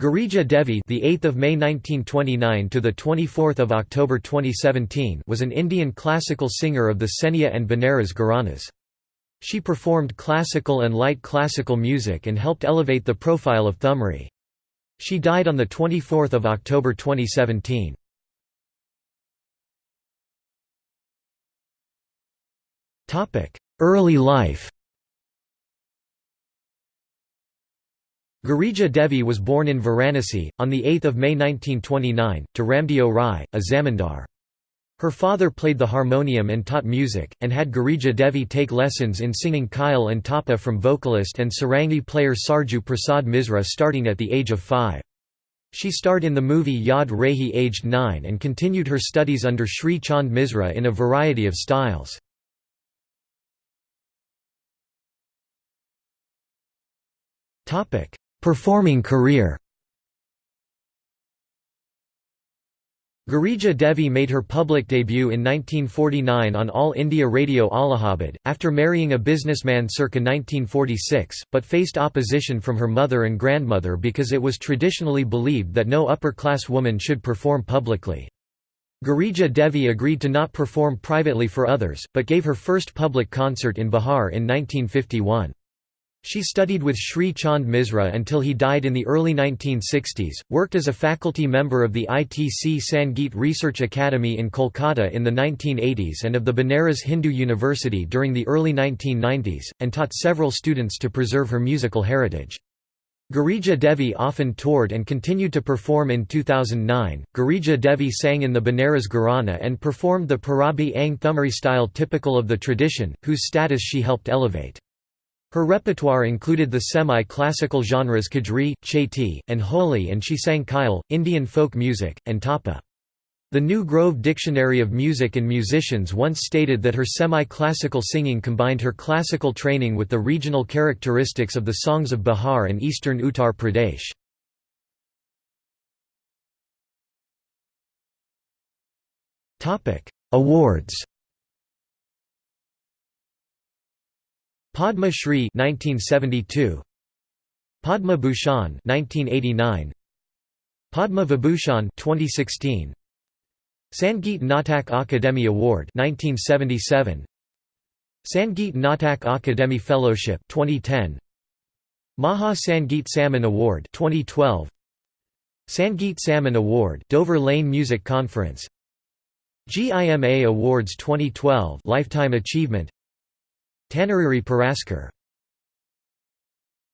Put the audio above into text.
Girija Devi, the 8th of May 1929 to the 24th of October 2017, was an Indian classical singer of the Senia and Benares Gharanas. She performed classical and light classical music and helped elevate the profile of Thumri. She died on the 24th of October 2017. Topic: Early life. Girija Devi was born in Varanasi, on 8 May 1929, to Ramdeo Rai, a zamindar. Her father played the harmonium and taught music, and had Girija Devi take lessons in singing Khyal and Tapa from vocalist and sarangi player Sarju Prasad Misra starting at the age of five. She starred in the movie Yad Rahi aged nine and continued her studies under Sri Chand Misra in a variety of styles. Performing career Girija Devi made her public debut in 1949 on All India Radio Allahabad, after marrying a businessman circa 1946, but faced opposition from her mother and grandmother because it was traditionally believed that no upper-class woman should perform publicly. Girija Devi agreed to not perform privately for others, but gave her first public concert in Bihar in 1951. She studied with Sri Chand Misra until he died in the early 1960s, worked as a faculty member of the ITC Sangeet Research Academy in Kolkata in the 1980s and of the Banaras Hindu University during the early 1990s, and taught several students to preserve her musical heritage. Girija Devi often toured and continued to perform in 2009. Girija Devi sang in the Benares Gharana and performed the Parabi Ang Thumri style typical of the tradition, whose status she helped elevate. Her repertoire included the semi-classical genres Kajri, Chaiti, and Holi and she sang Khyal, Indian folk music, and Tapa. The New Grove Dictionary of Music and Musicians once stated that her semi-classical singing combined her classical training with the regional characteristics of the songs of Bihar and eastern Uttar Pradesh. Awards Padma Shri 1972 Padma Bhushan 1989 Padma Vibhushan 2016 Sangeet Natak Akademi Award 1977 Sangeet Natak Akademi Fellowship 2010 Maha Sangeet Samman Award 2012 Sangeet Samman Award Dover Lane Music Conference. GIMA Awards 2012 Lifetime Achievement Tanariri Puraskar